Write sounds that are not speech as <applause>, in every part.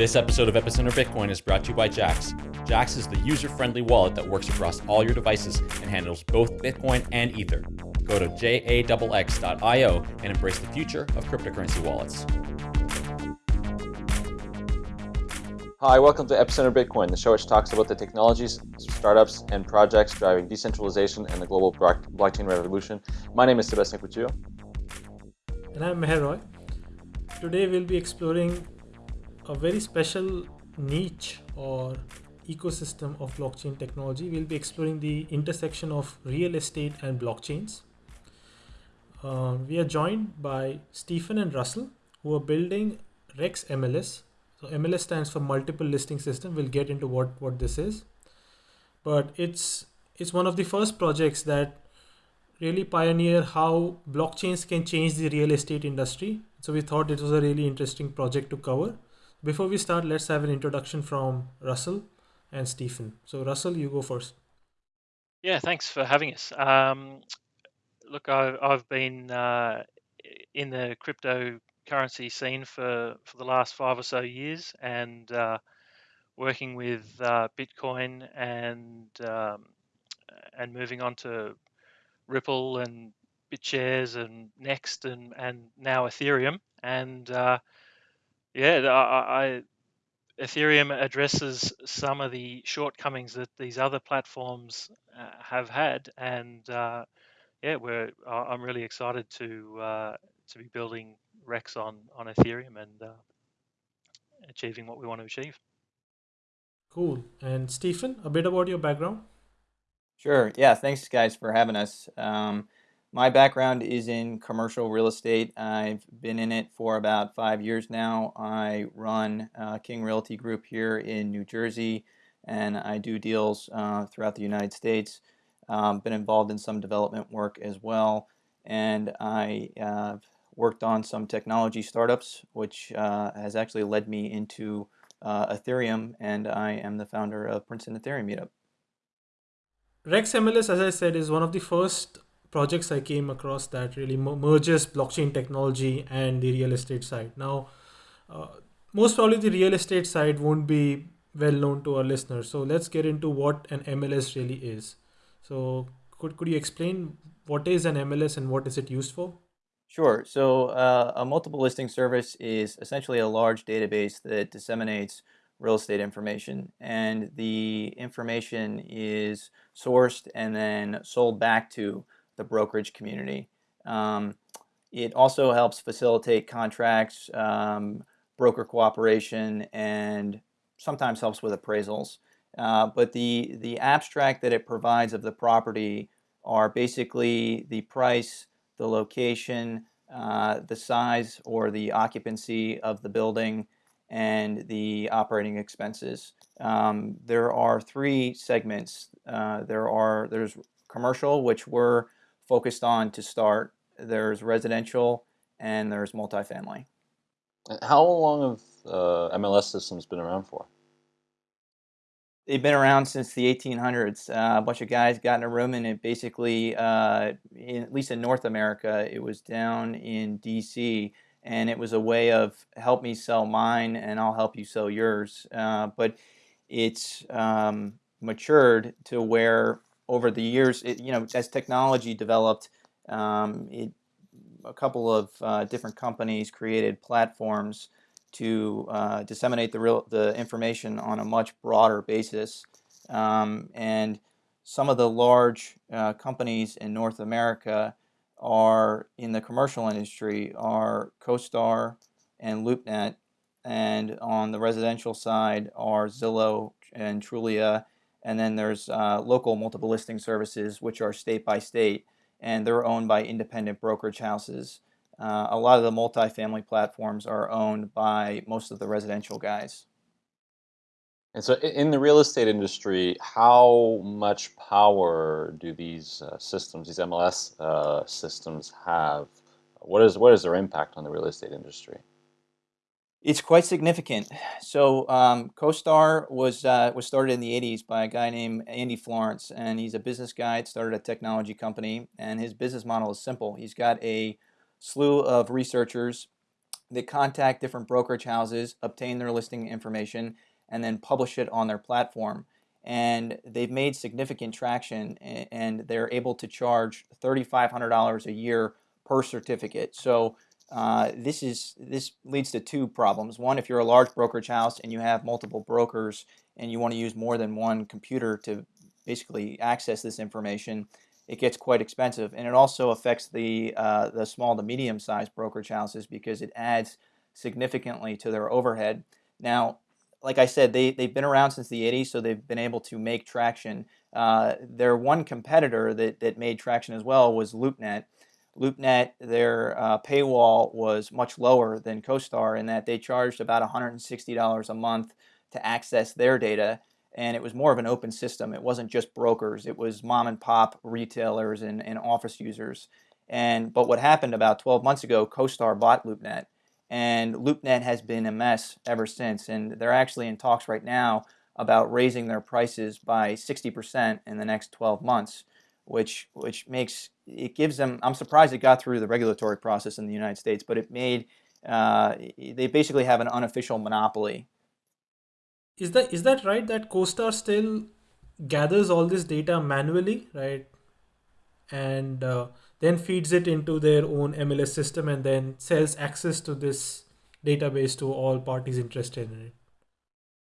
This episode of Epicenter Bitcoin is brought to you by Jaxx. Jaxx is the user-friendly wallet that works across all your devices and handles both Bitcoin and Ether. Go to jaxx.io and embrace the future of cryptocurrency wallets. Hi, welcome to Epicenter Bitcoin, the show which talks about the technologies, startups, and projects driving decentralization and the global blockchain revolution. My name is Sebastian Couture. And I'm Meher Roy. Today we'll be exploring a very special niche or ecosystem of blockchain technology. We'll be exploring the intersection of real estate and blockchains. Uh, we are joined by Stephen and Russell, who are building Rex MLS. So MLS stands for Multiple Listing System. We'll get into what what this is, but it's it's one of the first projects that really pioneer how blockchains can change the real estate industry. So we thought it was a really interesting project to cover. Before we start, let's have an introduction from Russell and Stephen. So Russell, you go first. Yeah, thanks for having us. Um, look, I've, I've been uh, in the cryptocurrency scene for, for the last five or so years and uh, working with uh, Bitcoin and um, and moving on to Ripple and BitShares and Nxt and, and now Ethereum. And uh, yeah, I, I, Ethereum addresses some of the shortcomings that these other platforms uh, have had, and uh, yeah, we're I'm really excited to uh, to be building Rex on on Ethereum and uh, achieving what we want to achieve. Cool. And Stephen, a bit about your background. Sure. Yeah. Thanks, guys, for having us. Um, my background is in commercial real estate. I've been in it for about five years now. I run uh, King Realty Group here in New Jersey, and I do deals uh, throughout the United States. Um, been involved in some development work as well, and I uh, worked on some technology startups, which uh, has actually led me into uh, Ethereum, and I am the founder of Princeton Ethereum Meetup. Rex MLS, as I said, is one of the first projects I came across that really merges blockchain technology and the real estate side. Now, uh, most probably the real estate side won't be well known to our listeners. So let's get into what an MLS really is. So could, could you explain what is an MLS and what is it used for? Sure. So uh, a multiple listing service is essentially a large database that disseminates real estate information. And the information is sourced and then sold back to the brokerage community. Um, it also helps facilitate contracts, um, broker cooperation, and sometimes helps with appraisals. Uh, but the, the abstract that it provides of the property are basically the price, the location, uh, the size or the occupancy of the building, and the operating expenses. Um, there are three segments. Uh, there are there's commercial, which we're focused on to start. There's residential and there's multifamily. How long have uh, MLS systems been around for? They've been around since the 1800s. Uh, a bunch of guys got in a room and it basically, uh, in, at least in North America, it was down in DC and it was a way of help me sell mine and I'll help you sell yours. Uh, but it's um, matured to where over the years, it, you know, as technology developed, um, it, a couple of uh, different companies created platforms to uh, disseminate the real the information on a much broader basis. Um, and some of the large uh, companies in North America are in the commercial industry are CoStar and LoopNet, and on the residential side are Zillow and Trulia and then there's uh, local multiple listing services, which are state by state, and they're owned by independent brokerage houses. Uh, a lot of the multifamily platforms are owned by most of the residential guys. And so in the real estate industry, how much power do these uh, systems, these MLS uh, systems have? What is, what is their impact on the real estate industry? It's quite significant. So um, CoStar was uh, was started in the 80s by a guy named Andy Florance, and he's a business guy. It Started a technology company, and his business model is simple. He's got a slew of researchers They contact different brokerage houses, obtain their listing information, and then publish it on their platform. And they've made significant traction and they're able to charge $3,500 a year per certificate. So uh, this is this leads to two problems. One, if you're a large brokerage house and you have multiple brokers and you want to use more than one computer to basically access this information, it gets quite expensive, and it also affects the uh, the small to medium sized brokerage houses because it adds significantly to their overhead. Now, like I said, they they've been around since the 80s, so they've been able to make traction. Uh, their one competitor that that made traction as well was LoopNet. LoopNet, their uh, paywall was much lower than CoStar in that they charged about $160 a month to access their data and it was more of an open system. It wasn't just brokers, it was mom and pop retailers and, and office users. And But what happened about 12 months ago, CoStar bought LoopNet and LoopNet has been a mess ever since and they're actually in talks right now about raising their prices by 60% in the next 12 months which which makes it gives them. I'm surprised it got through the regulatory process in the United States, but it made uh, they basically have an unofficial monopoly. Is that is that right? That CoStar still gathers all this data manually, right? And uh, then feeds it into their own MLS system and then sells access to this database to all parties interested in it.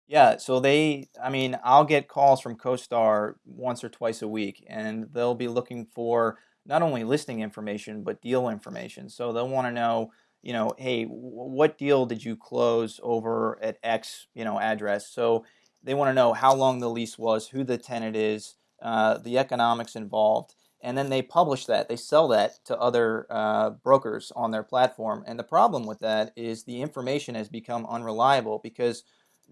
Yeah, so they, I mean, I'll get calls from CoStar once or twice a week, and they'll be looking for not only listing information, but deal information. So they'll want to know, you know, hey, what deal did you close over at X, you know, address? So they want to know how long the lease was, who the tenant is, uh, the economics involved, and then they publish that. They sell that to other uh, brokers on their platform. And the problem with that is the information has become unreliable because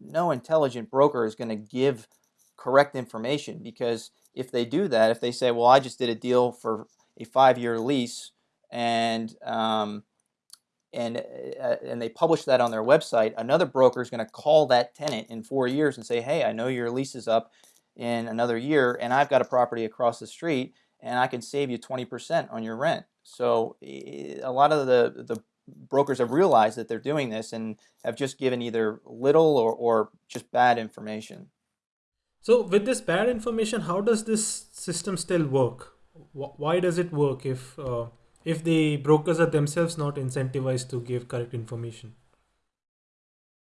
no intelligent broker is going to give correct information because if they do that, if they say, well, I just did a deal for a five-year lease and um, and uh, and they publish that on their website, another broker is going to call that tenant in four years and say, hey, I know your lease is up in another year and I've got a property across the street and I can save you 20% on your rent. So a lot of the, the brokers have realized that they're doing this and have just given either little or, or just bad information. So with this bad information, how does this system still work? Why does it work if uh, if the brokers are themselves not incentivized to give correct information?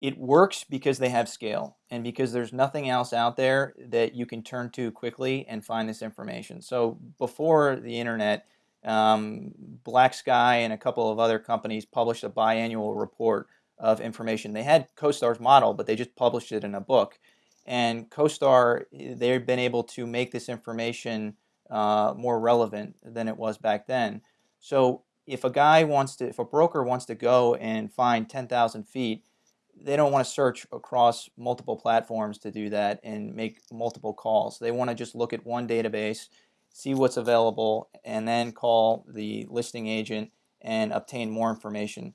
It works because they have scale and because there's nothing else out there that you can turn to quickly and find this information. So before the internet, um, Black Sky and a couple of other companies published a biannual report of information. They had CoStar's model, but they just published it in a book. And CoStar, they've been able to make this information uh, more relevant than it was back then. So if a guy wants to, if a broker wants to go and find 10,000 feet, they don't want to search across multiple platforms to do that and make multiple calls. They want to just look at one database see what's available, and then call the listing agent and obtain more information.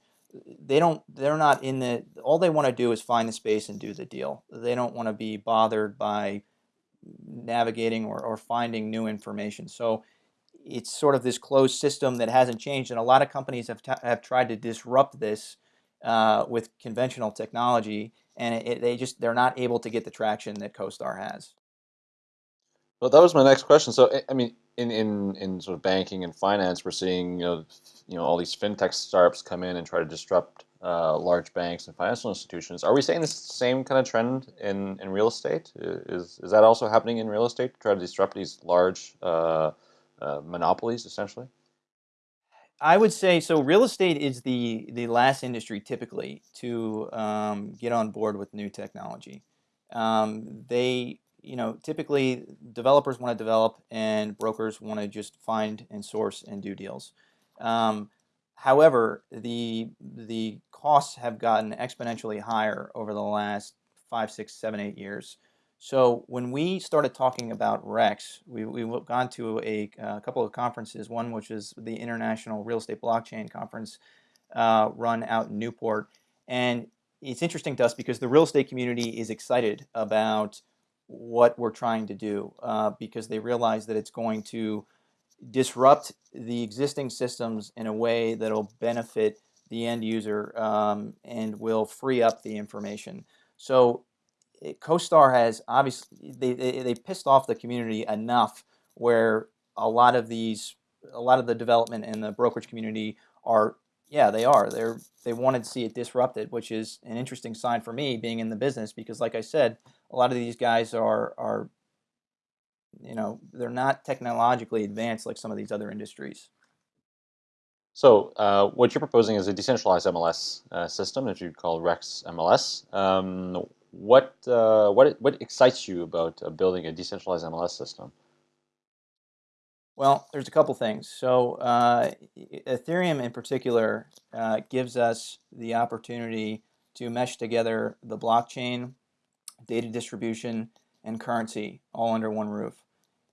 They don't, they're not in the, all they want to do is find the space and do the deal. They don't want to be bothered by navigating or, or finding new information. So it's sort of this closed system that hasn't changed, and a lot of companies have, have tried to disrupt this uh, with conventional technology, and it, it, they just, they're not able to get the traction that CoStar has. Well, that was my next question. So, I mean, in, in, in sort of banking and finance, we're seeing you know you know all these fintech startups come in and try to disrupt uh, large banks and financial institutions. Are we seeing the same kind of trend in, in real estate? Is is that also happening in real estate to try to disrupt these large uh, uh, monopolies, essentially? I would say so. Real estate is the the last industry typically to um, get on board with new technology. Um, they you know, typically developers want to develop and brokers want to just find and source and do deals. Um, however, the the costs have gotten exponentially higher over the last five, six, seven, eight years. So when we started talking about REX, we, we've gone to a, a, couple of conferences, one which is the International Real Estate Blockchain Conference uh, run out in Newport. And it's interesting to us because the real estate community is excited about what we're trying to do uh, because they realize that it's going to disrupt the existing systems in a way that'll benefit the end user um, and will free up the information. So it, CoStar has obviously they, they they pissed off the community enough where a lot of these a lot of the development in the brokerage community are yeah they are they're they wanted to see it disrupted which is an interesting sign for me being in the business because like I said a lot of these guys are are you know they're not technologically advanced like some of these other industries. So uh, what you're proposing is a decentralized MLS uh, system that you call Rex MLS. Um, what uh, what what excites you about uh, building a decentralized MLS system? Well, there's a couple things. So uh, Ethereum in particular uh, gives us the opportunity to mesh together the blockchain, data distribution, and currency all under one roof.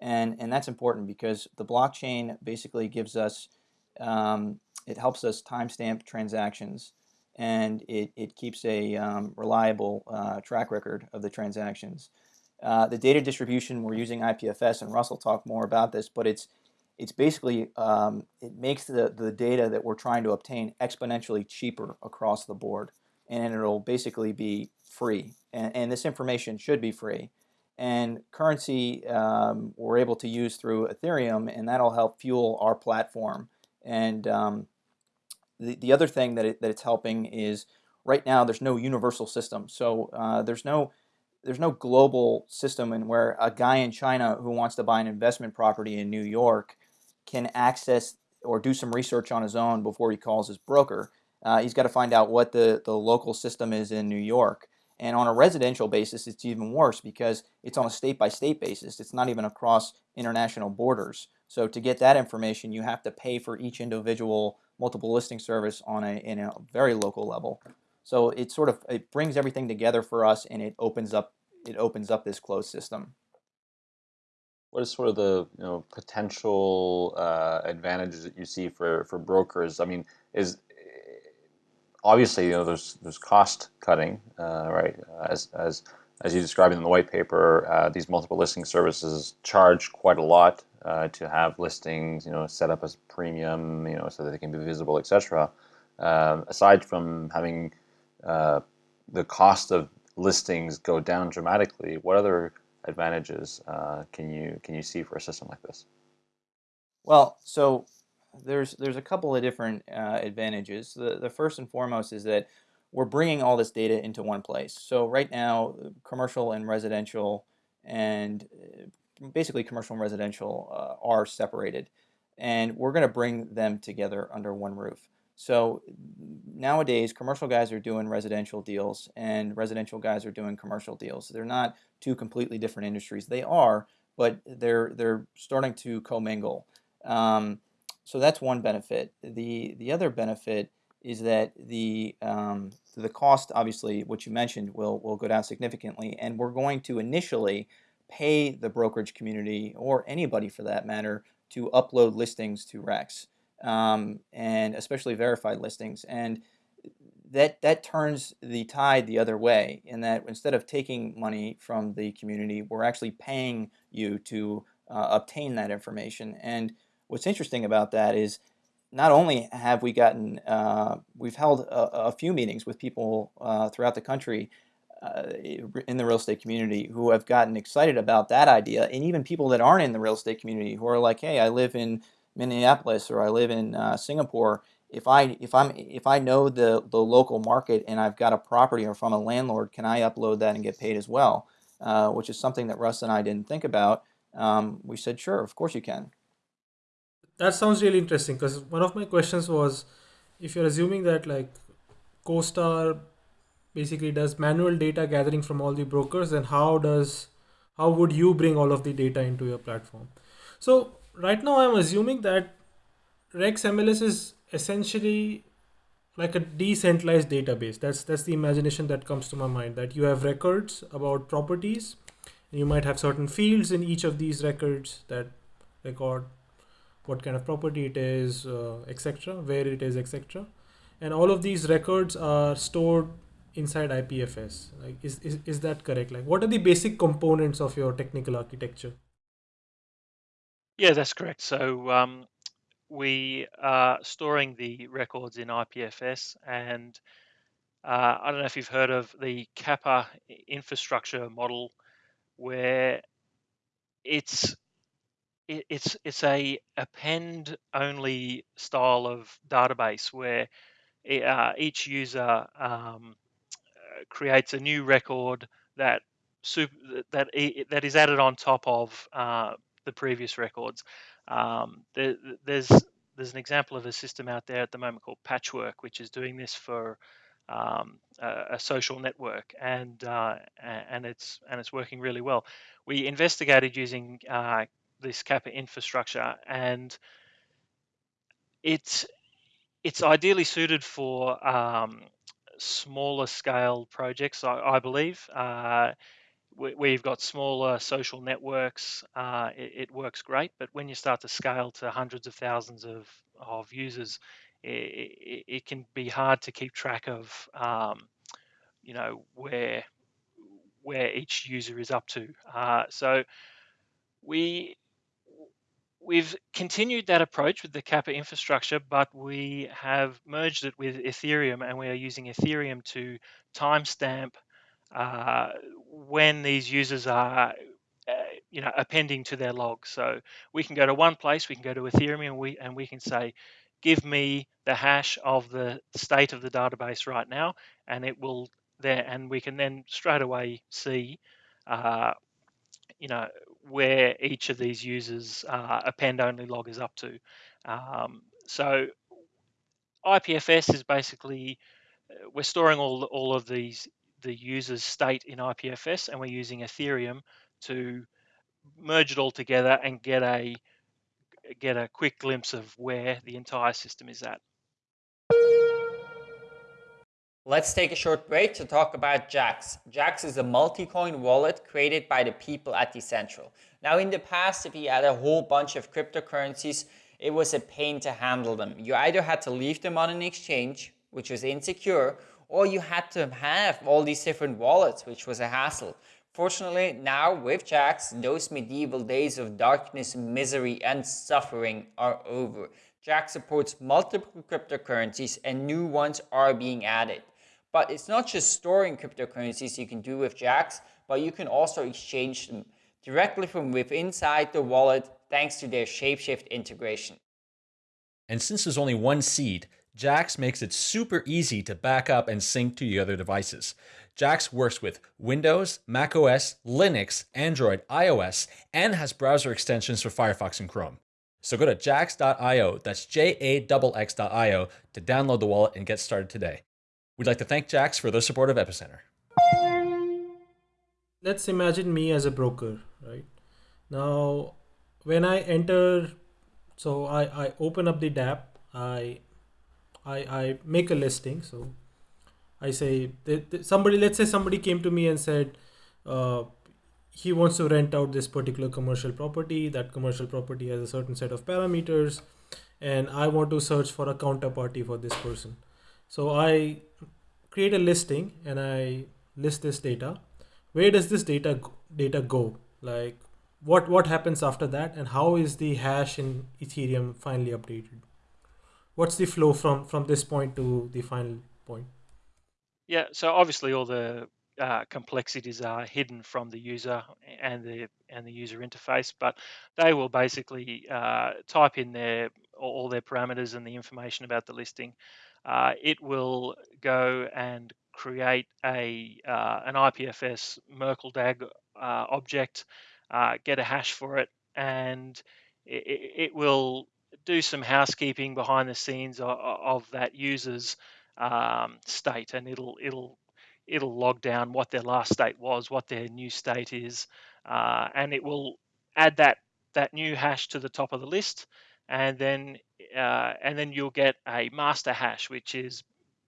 And, and that's important because the blockchain basically gives us, um, it helps us timestamp transactions and it, it keeps a um, reliable uh, track record of the transactions. Uh, the data distribution, we're using IPFS, and Russell will talk more about this, but it's it's basically, um, it makes the, the data that we're trying to obtain exponentially cheaper across the board. And it'll basically be free. And, and this information should be free. And currency um, we're able to use through Ethereum, and that'll help fuel our platform. And um, the, the other thing that, it, that it's helping is right now there's no universal system. So uh, there's no there's no global system in where a guy in China who wants to buy an investment property in New York can access or do some research on his own before he calls his broker. Uh, he's got to find out what the, the local system is in New York. And on a residential basis, it's even worse because it's on a state-by-state basis. It's not even across international borders. So to get that information, you have to pay for each individual multiple listing service on a, in a very local level. So it sort of it brings everything together for us, and it opens up it opens up this closed system. What is sort of the you know potential uh, advantages that you see for for brokers? I mean, is obviously you know there's there's cost cutting, uh, right? As as as you described in the white paper, uh, these multiple listing services charge quite a lot uh, to have listings, you know, set up as premium, you know, so that they can be visible, etc. Um, aside from having uh, the cost of listings go down dramatically, what other advantages uh, can you can you see for a system like this? Well, so there's there's a couple of different uh, advantages. The the first and foremost is that we're bringing all this data into one place. So right now, commercial and residential, and uh, basically commercial and residential uh, are separated, and we're going to bring them together under one roof. So nowadays, commercial guys are doing residential deals and residential guys are doing commercial deals. They're not two completely different industries. They are, but they're they're starting to commingle. Um, so that's one benefit. The the other benefit is that the um, the cost, obviously, what you mentioned, will will go down significantly, and we're going to initially pay the brokerage community or anybody for that matter to upload listings to Rex um, and especially verified listings. And that that turns the tide the other way in that instead of taking money from the community, we're actually paying you to uh, obtain that information. And what's interesting about that is not only have we gotten, uh, we've held a, a, few meetings with people uh, throughout the country uh, in the real estate community who have gotten excited about that idea, and even people that aren't in the real estate community who are like, hey, I live in Minneapolis or I live in uh, Singapore, if I if I'm if I know the the local market and I've got a property or if I'm a landlord, can I upload that and get paid as well? Uh, which is something that Russ and I didn't think about. Um, we said, sure, of course you can. That sounds really interesting because one of my questions was, if you're assuming that like CoStar basically does manual data gathering from all the brokers, then how does how would you bring all of the data into your platform? So right now I'm assuming that Rex MLS is essentially like a decentralized database. That's that's the imagination that comes to my mind. That you have records about properties, and you might have certain fields in each of these records that record what kind of property it is, uh, etc., where it is, etc. And all of these records are stored inside IPFS. Like, is, is is that correct? Like, what are the basic components of your technical architecture? Yeah, that's correct. So um, we are storing the records in IPFS, and uh, I don't know if you've heard of the Kappa infrastructure model, where it's it's it's a append only style of database where uh, each user um, creates a new record that super, that that is added on top of uh, the previous records. Um, there, there's there's an example of a system out there at the moment called Patchwork, which is doing this for um, a, a, social network, and uh, and it's and it's working really well. We investigated using uh, this Kappa infrastructure, and it's it's ideally suited for um, smaller scale projects, I, I believe. Uh, where you've got smaller social networks, uh, it, it, works great. But when you start to scale to hundreds of thousands of, of users, it, it, it can be hard to keep track of, um, you know, where where each user is up to. Uh, so we we've continued that approach with the Kappa infrastructure, but we have merged it with Ethereum, and we are using Ethereum to timestamp uh, when these users are uh, you know appending to their log so we can go to one place we can go to ethereum and we and we can say give me the hash of the state of the database right now and it will there and we can then straight away see uh, you know where each of these users uh, append only log is up to um, so ipfs is basically uh, we're storing all all of these the user's state in IPFS, and we're using Ethereum to merge it all together and get a get a quick glimpse of where the entire system is at. Let's take a short break to talk about Jaxx. Jaxx is a multi-coin wallet created by the people at Decentral. Now in the past, if you had a whole bunch of cryptocurrencies, it was a pain to handle them. You either had to leave them on an exchange, which was insecure, or you had to have all these different wallets, which was a hassle. Fortunately, now with Jaxx, those medieval days of darkness, misery, and suffering are over. Jaxx supports multiple cryptocurrencies and new ones are being added. But it's not just storing cryptocurrencies you can do with Jaxx, but you can also exchange them directly from within inside the wallet thanks to their Shapeshift integration. And since there's only one seed, Jaxx makes it super easy to back up and sync to your other devices. JAX works with Windows, macOS, Linux, Android, iOS, and has browser extensions for Firefox and Chrome. So go to jaxx.io, that's J-A-X-X.io, to download the wallet and get started today. We'd like to thank Jaxx for their support of Epicenter. Let's imagine me as a broker, right? Now, when I enter, so I, I open up the DApp, I I, I make a listing. So I say somebody, let's say somebody came to me and said, uh, he wants to rent out this particular commercial property. That commercial property has a certain set of parameters, and I want to search for a counterparty for this person. So I create a listing and I list this data. Where does this data data go? Like what what happens after that, and how is the hash in Ethereum finally updated? what's the flow from from this point to the final point? Yeah, so obviously all the uh, complexities are hidden from the user and the and the user interface, but they will basically uh, type in their all their parameters and the information about the listing. Uh, it will go and create a uh, an IPFS Merkle DAG uh, object, uh, get a hash for it, and it, it will do some housekeeping behind the scenes of, of that user's um, state, and it'll it'll it'll log down what their last state was, what their new state is, uh, and it will add that that new hash to the top of the list, and then uh, and then you'll get a master hash, which is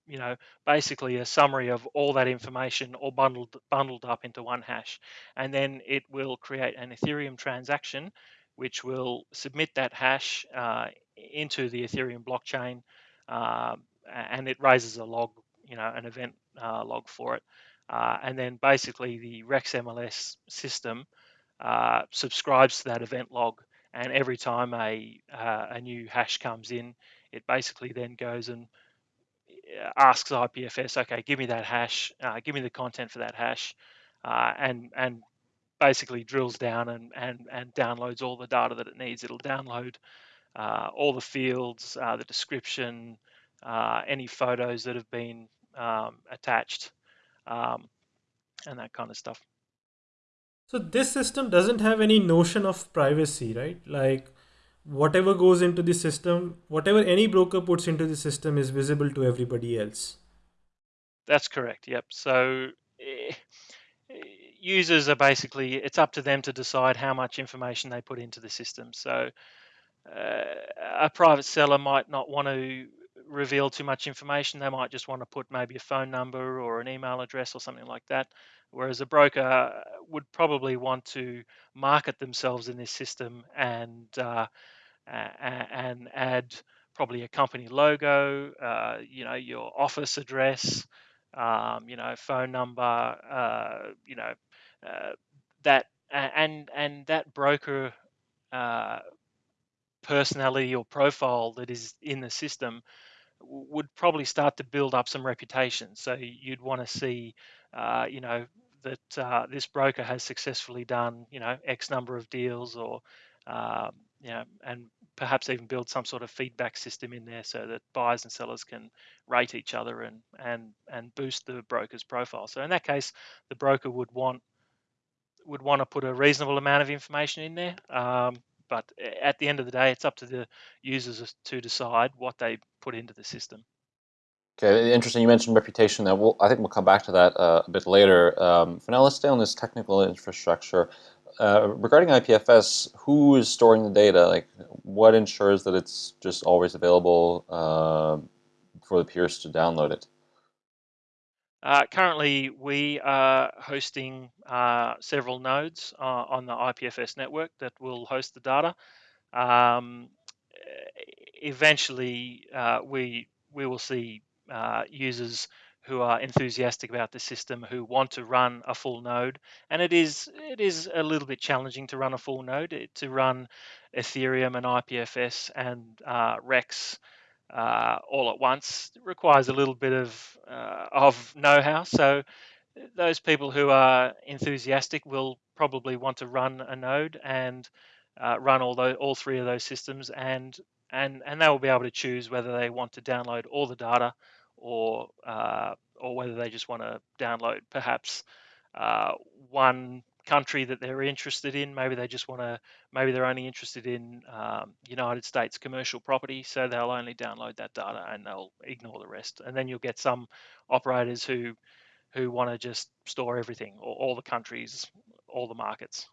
you know basically a summary of all that information all bundled bundled up into one hash and then it will create an ethereum transaction which will submit that hash uh, into the Ethereum blockchain, uh, and it raises a log, you know, an event uh, log for it. Uh, and then basically the Rex MLS system uh, subscribes to that event log and every time a uh, a new hash comes in, it basically then goes and uh, asks IPFS, okay, give me that hash, uh, give me the content for that hash, uh, and and basically drills down and, and and downloads all the data that it needs. It'll download uh, all the fields, uh, the description, any photos that have been um, attached, um, and that kind of stuff. So this system doesn't have any notion of privacy, right? Like whatever goes into the system, whatever any broker puts into the system is visible to everybody else. That's correct. Yep. So eh, users are basically it's up to them to decide how much information they put into the system. So uh, a private seller might not want to reveal too much information. They might just want to put maybe a phone number or an email address or something like that. Whereas a broker would probably want to market themselves in this system and uh, and add probably a company logo, uh, you know, your office address, um, you know, phone number, uh, you know, uh, that and and that broker uh, personality or profile that is in the system would probably start to build up some reputation. So you'd want to see, uh, you know, that uh, this broker has successfully done, you know, X number of deals, or uh, you know, and perhaps even build some sort of feedback system in there so that buyers and sellers can rate each other and and and boost the broker's profile. So in that case, the broker would want would want to put a reasonable amount of information in there. Um, but at the end of the day, it's up to the users to decide what they put into the system. Okay, interesting. You mentioned reputation. That we'll, I think we'll come back to that uh, a bit later. Um, for now, let's stay on this technical infrastructure. Uh, regarding IPFS, who is storing the data? Like, what ensures that it's just always available uh, for the peers to download it? Uh, currently, we are hosting uh, several nodes uh, on the IPFS network that will host the data. Um, eventually, uh, we we will see uh, users who are enthusiastic about the system who want to run a full node, and it is it is a little bit challenging to run a full node to run Ethereum and IPFS and uh, Rex uh, all at once it requires a little bit of uh, of know-how. So those people who are enthusiastic will probably want to run a node and uh, run all those, all three of those systems, and and and they will be able to choose whether they want to download all the data or uh, or whether they just want to download perhaps uh, one country that they're interested in. Maybe they just want to, maybe they're only interested in um, United States commercial property, so they'll only download that data and they'll ignore the rest. And then you'll get some operators who who want to just store everything, all, all the countries, all the markets.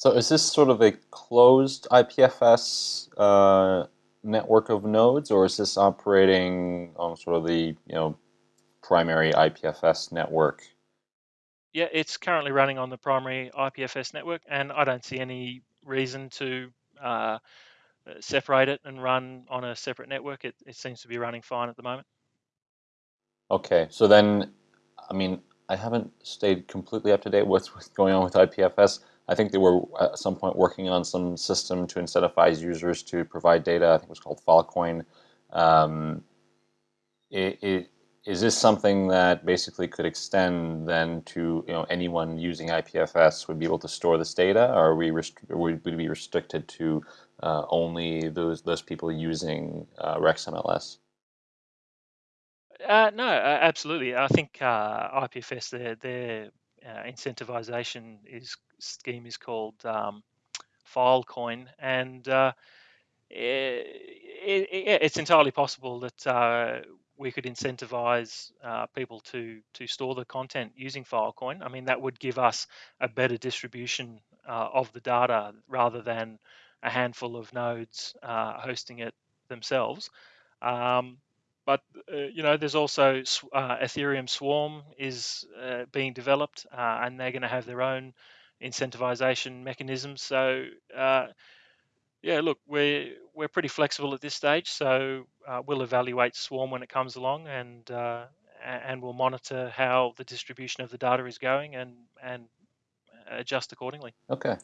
So is this sort of a closed IPFS uh, network of nodes, or is this operating on sort of the you know primary IPFS network? Yeah, it's currently running on the primary IPFS network, and I don't see any reason to uh, separate it and run on a separate network. It, it seems to be running fine at the moment. Okay, so then, I mean, I haven't stayed completely up to date with what's going on with IPFS. I think they were at some point working on some system to incentivize users to provide data. I think it was called Filecoin. Um, it, it, is this something that basically could extend then to you know anyone using IPFS would be able to store this data, or we would we be restricted to uh, only those those people using uh, RexMLS? Uh, no, absolutely. I think uh, IPFS their their uh, incentivization is scheme is called um, Filecoin, and uh, it, it, it's entirely possible that uh, we could incentivize uh, people to to store the content using Filecoin. I mean, that would give us a better distribution uh, of the data rather than a handful of nodes uh, hosting it themselves. Um, but uh, you know, there's also uh, Ethereum Swarm is uh, being developed, and they're going to have their own incentivization mechanisms. So yeah, look, we're we're pretty flexible at this stage, so uh, we'll evaluate Swarm when it comes along, and uh, and we'll monitor how the distribution of the data is going, and and adjust accordingly. Okay,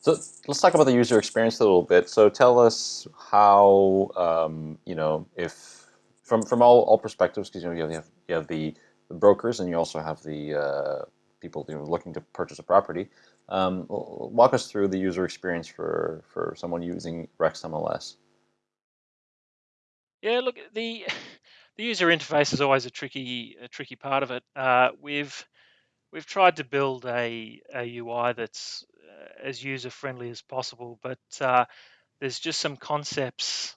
So let's talk about the user experience a little bit. So tell us how um, you know if from from all, all perspectives because you know you have you have the, the brokers and you also have the uh, people you know, looking to purchase a property. Um, walk us through the user experience for for someone using RexMLS. Yeah, look the the user interface is always a tricky a tricky part of it. Uh, we've we've tried to build a, a UI that's uh, as user friendly as possible, but uh, there's just some concepts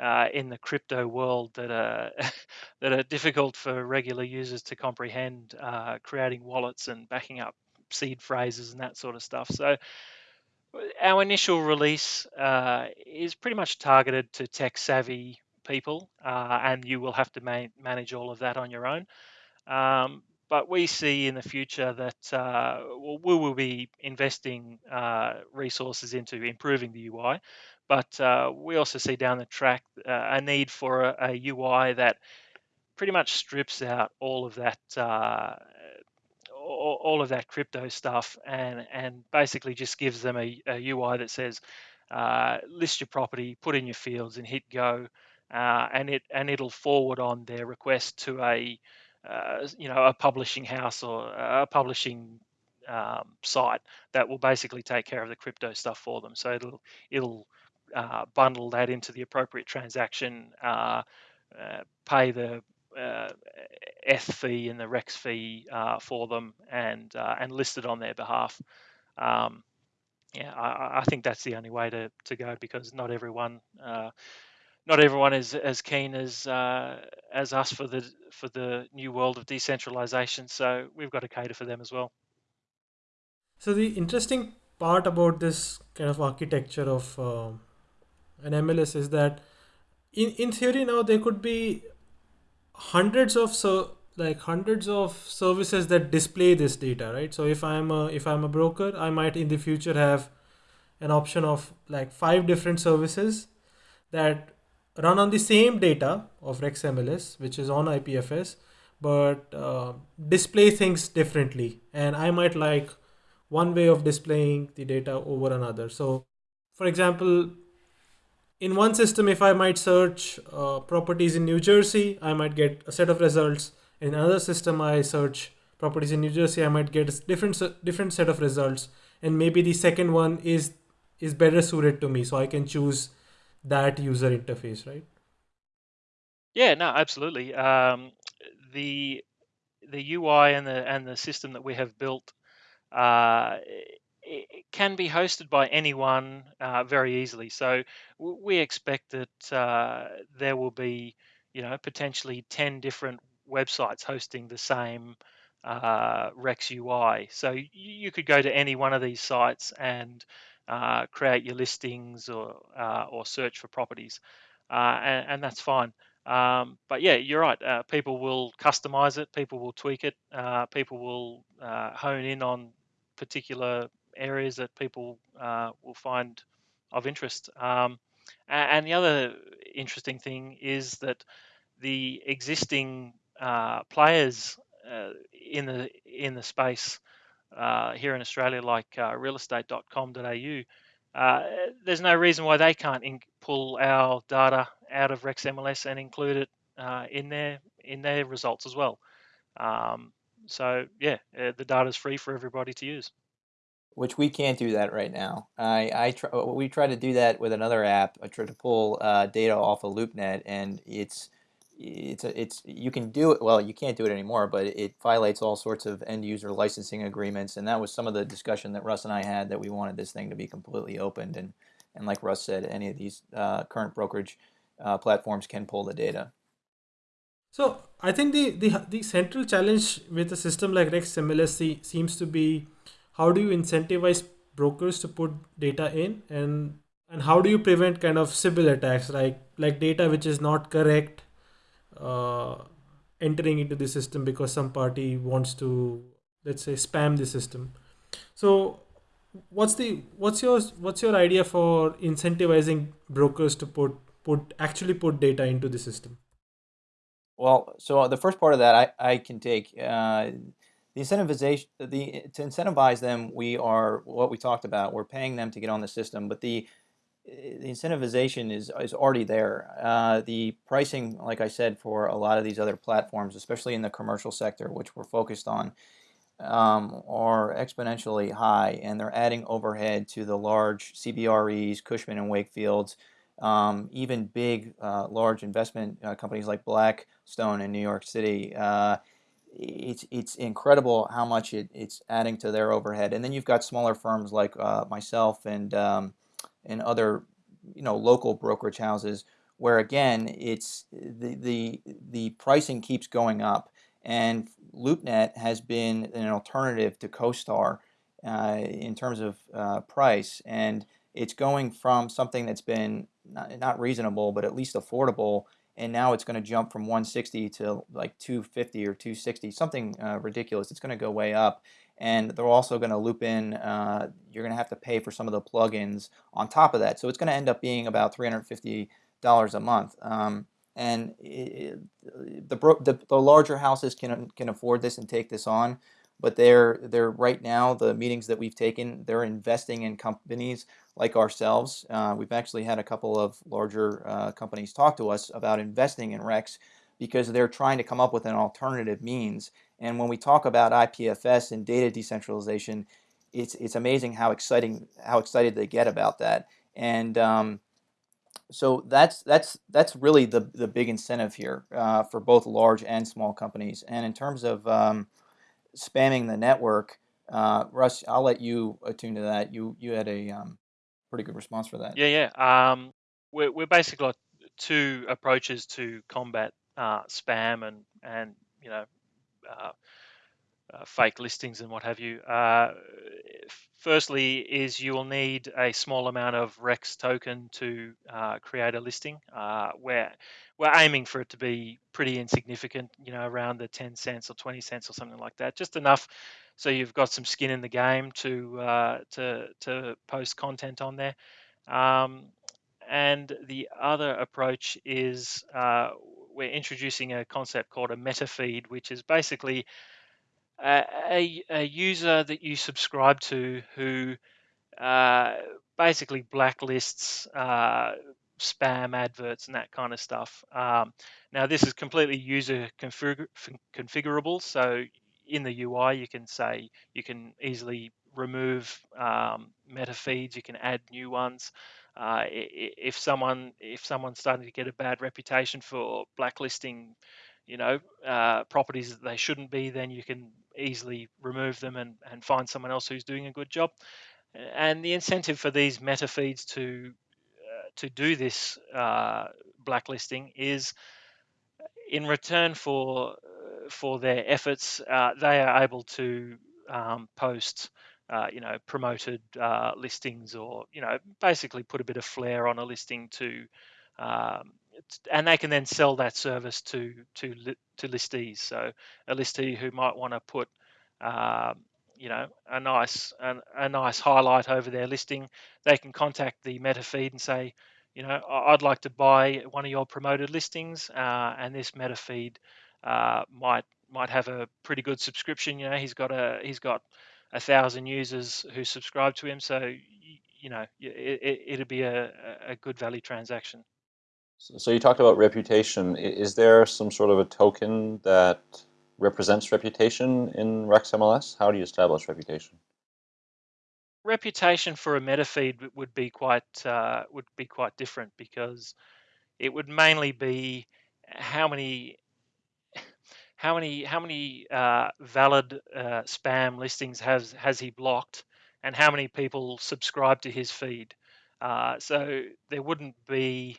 uh, in the crypto world that are <laughs> that are difficult for regular users to comprehend. Uh, creating wallets and backing up seed phrases and that sort of stuff. So our initial release uh, is pretty much targeted to tech savvy people, uh, and you will have to ma- manage all of that on your own. Um, but we see in the future that uh, we will be investing uh, resources into improving the UI. But uh, we also see down the track uh, a need for a, a, UI that pretty much strips out all of that all, of that crypto stuff and and basically just gives them a, a UI that says uh, list your property, put in your fields, and hit go, uh, and it and it'll forward on their request to a uh, you know a publishing house or a publishing um, site that will basically take care of the crypto stuff for them. So it'll it'll uh, bundle that into the appropriate transaction, uh, uh, pay the uh, fee and the Rex fee uh, for them and uh, and listed on their behalf. Um, yeah, I, I, think that's the only way to, to go because not everyone uh, not everyone is as keen as uh, as us for the for the new world of decentralization. So we've got to cater for them as well. So the interesting part about this kind of architecture of uh, an MLS is that in in theory now there could be hundreds of so like hundreds of services that display this data right? So if i'm a if i'm a broker i might in the future have an option of like five different services that run on the same data of rex mls which is on ipfs but uh, display things differently. And i might like one way of displaying the data over another. So for example in one system, if I might search uh, properties in New Jersey, I might get a set of results. In another system, I search properties in New Jersey, I might get a different different set of results, and maybe the second one is is better suited to me, so I can choose that user interface, right? Yeah, no, absolutely. Um, the the UI and the and the system that we have built uh, it can be hosted by anyone uh, very easily. So we expect that uh, there will be, you know, potentially 10 different websites hosting the same uh, Rex UI. So you could go to any one of these sites and uh, create your listings or uh, or search for properties, uh, and, and, that's fine. Um, but yeah, you're right. people will customize it. People will tweak it. people will hone in on particular areas that people uh, will find of interest. Um, and the other interesting thing is that the existing uh, players uh, in the in the space uh, here in Australia, like uh, realestate.com.au, uh, there's no reason why they can't pull our data out of Rex MLS and include it uh, in their in their results as well. Um, so yeah, the data is free for everybody to use which we can't do that right now. I, I try, we try to do that with another app. I try to pull uh, data off of LoopNet, and it's it's a, it's you can do it. Well, you can't do it anymore, but it violates all sorts of end user licensing agreements, and that was some of the discussion that Russ and I had that we wanted this thing to be completely opened, and and like Russ said, any of these uh, current brokerage uh, platforms can pull the data. So I think the, the the central challenge with a system like Rex MLS seems to be how do you incentivize brokers to put data in? And and how do you prevent kind of Sybil attacks like like data which is not correct uh, entering into the system because some party wants to let's say spam the system? So what's the what's your what's your idea for incentivizing brokers to put put actually put data into the system? Well so the first part of that i, I can take uh, the incentivization, the to incentivize them, we are what we talked about. We're paying them to get on the system, but the the incentivization is is already there. Uh, the pricing, like I said, for a lot of these other platforms, especially in the commercial sector, which we're focused on, um, are exponentially high, and they're adding overhead to the large CBREs, Cushman and Wakefield's, um, even big, uh, large investment uh, companies like Blackstone in New York City. It's it's incredible how much it, it's adding to their overhead. And then you've got smaller firms like uh, myself and um, and other you know local brokerage houses where again it's the the the pricing keeps going up. And LoopNet has been an alternative to CoStar uh, in terms of uh, price, and it's going from something that's been not, not reasonable but at least affordable and now it's going to jump from 160 to like 250 or 260, something uh, ridiculous. It's going to go way up. And they're also going to loop in, uh, you're going to have to pay for some of the plugins on top of that. So it's going to end up being about $350 a month. Um, and it, the, the, the larger houses can, can afford this and take this on but they're they're right now the meetings that we've taken they're investing in companies like ourselves uh, we've actually had a couple of larger uh, companies talk to us about investing in rex because they're trying to come up with an alternative means and when we talk about IPFS and data decentralization it's it's amazing how exciting how excited they get about that and um, so that's that's that's really the the big incentive here uh, for both large and small companies and in terms of um, spamming the network. Uh, Russ, I'll let you attune to that. You you had a um, pretty good response for that. Yeah, yeah. Um, we're we're basically got two approaches to combat uh, spam and and you know uh, uh, fake listings and what have you. Uh, firstly, is you will need a small amount of Rex token to uh, create a listing. Uh, where we're aiming for it to be pretty insignificant, you know, around the 10 cents or 20 cents or something like that, just enough so you've got some skin in the game to uh, to to post content on there. Um, and the other approach is uh, we're introducing a concept called a meta feed, which is basically a, a, user that you subscribe to who uh, basically blacklists uh, spam adverts and that kind of stuff. Um, now, this is completely user config- configurable. So, in the UI, you can say you can easily remove um, meta feeds. You can add new ones. Uh, if someone if someone's starting to get a bad reputation for blacklisting, you know, uh, properties that they shouldn't be, then you can easily remove them and, and find someone else who's doing a good job. And the incentive for these meta feeds to to do this uh, blacklisting is in return for uh, for their efforts, uh, they are able to um, post. Uh, you know, promoted uh, listings, or you know, basically put a bit of flair on a listing to um, and they can then sell that service to to to listees. So a listee who might want to put um, you know a nice a, a, nice highlight over their listing, they can contact the meta feed and say, you know, I'd like to buy one of your promoted listings, uh, and this meta feed uh, might might have a pretty good subscription. You know, he's got a he's got a thousand users who subscribe to him, so you know it, it, it'd be a, a good value transaction. So you talked about reputation. Is there some sort of a token that represents reputation in Rex MLS? How do you establish reputation? Reputation for a meta feed would be quite uh, would be quite different because it would mainly be how many how many how many uh, valid uh, spam listings has has he blocked and how many people subscribe to his feed. Uh, so there wouldn't be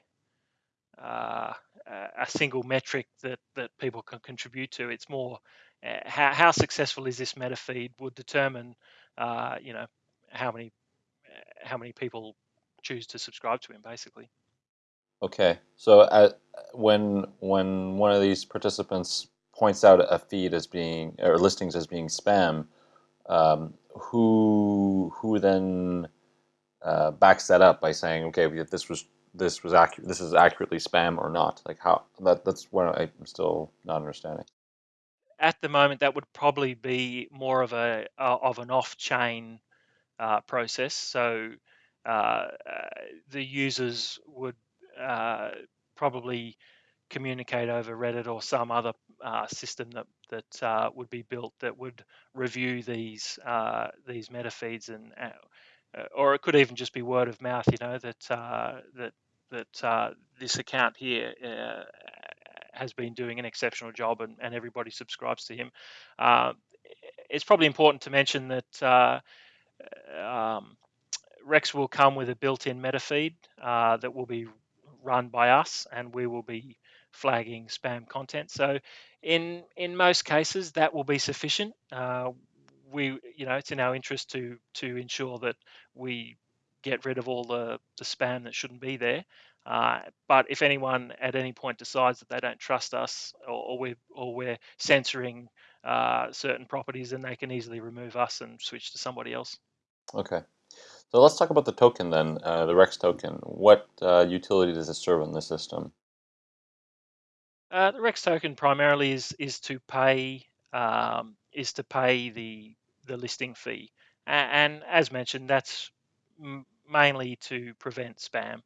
uh, a single metric that, that people can contribute to. It's more uh, how, how successful is this meta feed would determine, uh, you know, how many uh, how many people choose to subscribe to him, basically. Okay, so when when one of these participants points out a feed as being or listings as being spam, um, who who then uh, backs that up by saying, okay, this was this was accurate this is accurately spam or not like how that that's what i'm still not understanding at the moment, that would probably be more of a uh, of an off-chain uh, process. So uh, uh the users would uh, probably communicate over Reddit or some other uh, system that that would be built that would review these these meta feeds and or it could even just be word of mouth. You know that that that this account here has been doing an exceptional job and, and everybody subscribes to him. Uh, it's probably important to mention that uh, um, Rex will come with a built-in meta feed uh, that will be run by us and we will be flagging spam content. So in in most cases that will be sufficient. Uh, we you know it's in our interest to to ensure that we get rid of all the, the spam that shouldn't be there. Uh, but if anyone at any point decides that they don't trust us or, or we're, or we're censoring uh, certain properties, then they can easily remove us and switch to somebody else. Okay. So let's talk about the token then, uh, the Rex token. What uh, utility does it serve in the system? Uh, the Rex token primarily is is to pay um, is to pay the the listing fee, and, and as mentioned, that's mainly to prevent spam.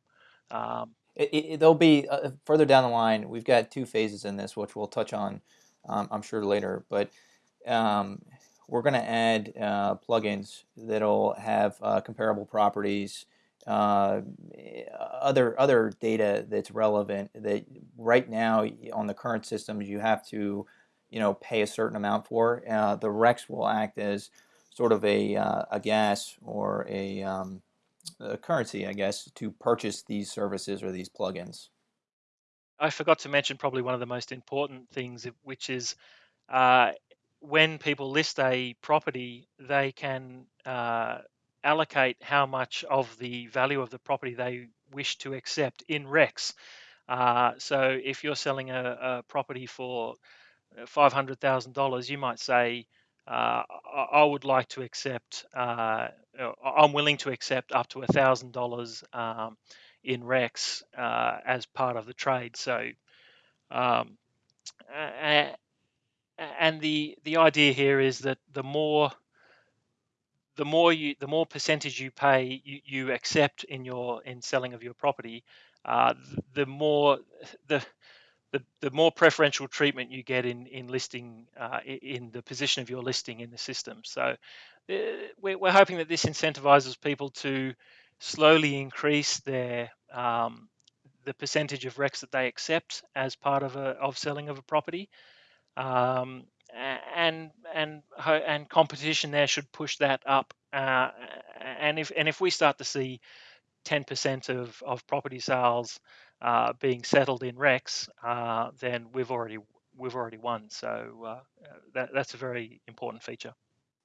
Um, it, it, there'll be uh, further down the line. We've got two phases in this, which we'll touch on, um, I'm sure later. But um, we're going to add uh, plugins that'll have uh, comparable properties, uh, other other data that's relevant. That right now on the current systems you have to, you know, pay a certain amount for. Uh, the Rex will act as sort of a uh, a gas or a um, uh, currency, I guess, to purchase these services or these plugins. I forgot to mention probably one of the most important things, which is uh, when people list a property, they can uh, allocate how much of the value of the property they wish to accept in Rex. Uh, so if you're selling a, a property for uh, $500,000, you might say, uh, I would like to accept, uh, I'm willing to accept up to $1,000 um, in Rex uh, as part of the trade. So, um, and the the idea here is that the more the more you the more percentage you pay you, you accept in your in selling of your property uh, the more the the, the more preferential treatment you get in in listing uh, in the position of your listing in the system. So uh, we're, hoping that this incentivizes people to slowly increase their um, the percentage of REX that they accept as part of a of selling of a property. Um, and and and competition there should push that up. Uh, and if and if we start to see 10% of, of property sales uh, being settled in Rex, uh, then we've already we've already won. So uh, that, that's a very important feature.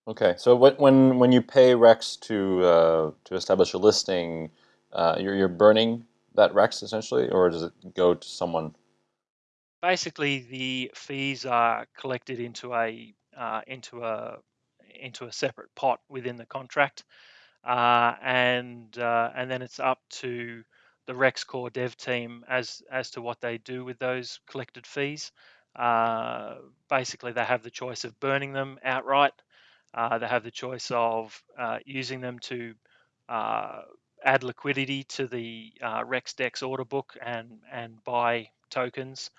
Okay, so what, when when you pay Rex to uh, to establish a listing, uh, you're you're burning that Rex essentially, or does it go to someone? Basically, the fees are collected into a uh, into a into a separate pot within the contract, and and then it's up to the Rex Core dev team as as to what they do with those collected fees. Uh, basically, they have the choice of burning them outright. Uh, they have the choice of uh, using them to uh, add liquidity to the uh, RexDex order book and and buy tokens,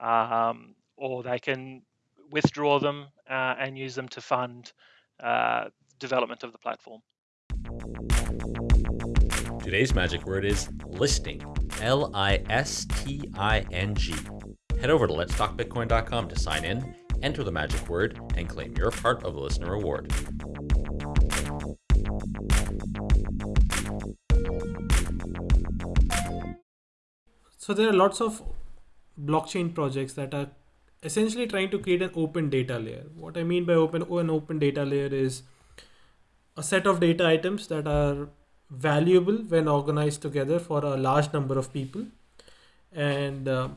um, or they can withdraw them uh, and use them to fund development of the platform. Today's magic word is listing. L I S T I N G. Head over to letstalkbitcoin.com to sign in, enter the magic word, and claim your part of the listener reward. So there are lots of blockchain projects that are essentially trying to create an open data layer. What I mean by open an open data layer is a set of data items that are valuable when organized together for a large number of people. And uh,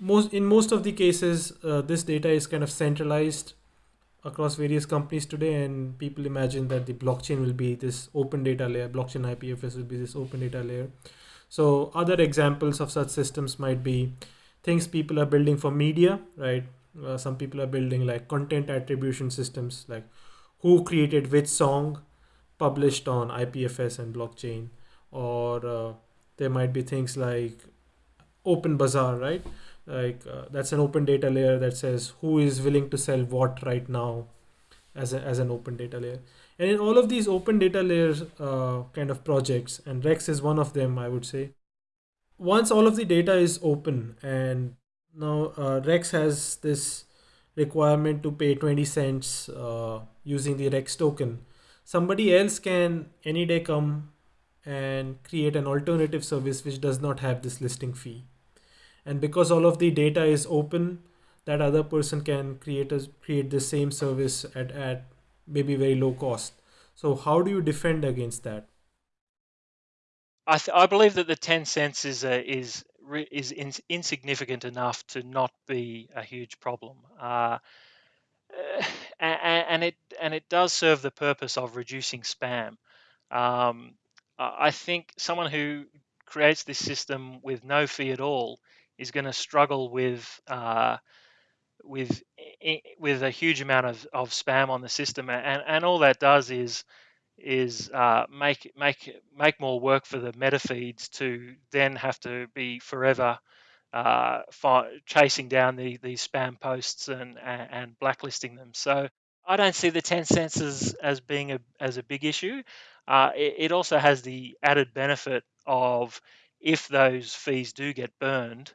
most in most of the cases uh, this data is kind of centralized across various companies today and people imagine that the blockchain will be this open data layer blockchain ipfs will be this open data layer. So other examples of such systems might be things people are building for media right? Uh, some people are building like content attribution systems like who created which song published on ipfs and blockchain. Or uh, there might be things like OpenBazaar right? Like uh, that's an open data layer that says who is willing to sell what right now as, a, as an open data layer. And in all of these open data layers uh, kind of projects and rex is one of them i would say once all of the data is open and now uh, rex has this requirement to pay 20 cents uh, using the rex token somebody else can any day come and create an alternative service which does not have this listing fee. And because all of the data is open that other person can create a create the same service at, at maybe very low cost. So how do you defend against that? I, I believe that the 10 cents is a, is is in, insignificant enough to not be a huge problem. Uh, <sighs> and, it and it does serve the purpose of reducing spam. Um, I think someone who creates this system with no fee at all is going to struggle with uh, with with a huge amount of, of spam on the system, and and all that does is is uh, make make make more work for the meta feeds to then have to be forever uh, chasing down the these spam posts and, and, and blacklisting them. So I don't see the 10 cents as, as being a as a big issue. Uh, it, it also has the added benefit of if those fees do get burned,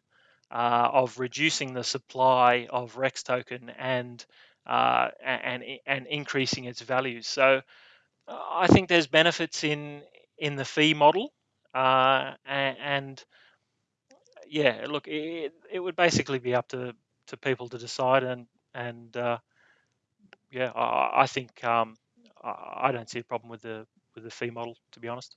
uh, of reducing the supply of Rex token and uh, and and increasing its value. So uh, I think there's benefits in in the fee model, uh, and, and, yeah, look, it, it would basically be up to, to people to decide, and and uh, yeah, I, I think um, I don't see a problem with the with the fee model, to be honest.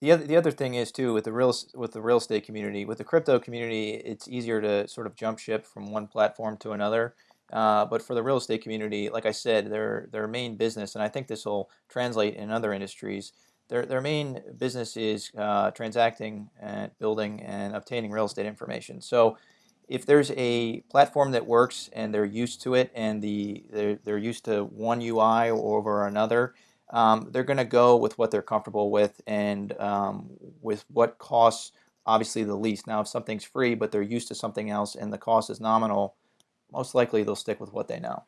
The other, the other thing is too with the real with the real estate community, with the crypto community, it's easier to sort of jump ship from one platform to another. Uh, but for the real estate community, like I said, their their main business, and I think this will translate in other industries. Their their main business is uh, transacting and building and obtaining real estate information. So if there's a platform that works and they're used to it and the they're, they're used to one UI over another, um, they're going to go with what they're comfortable with and um, with what costs obviously the least. Now, if something's free, but they're used to something else and the cost is nominal, most likely they'll stick with what they know.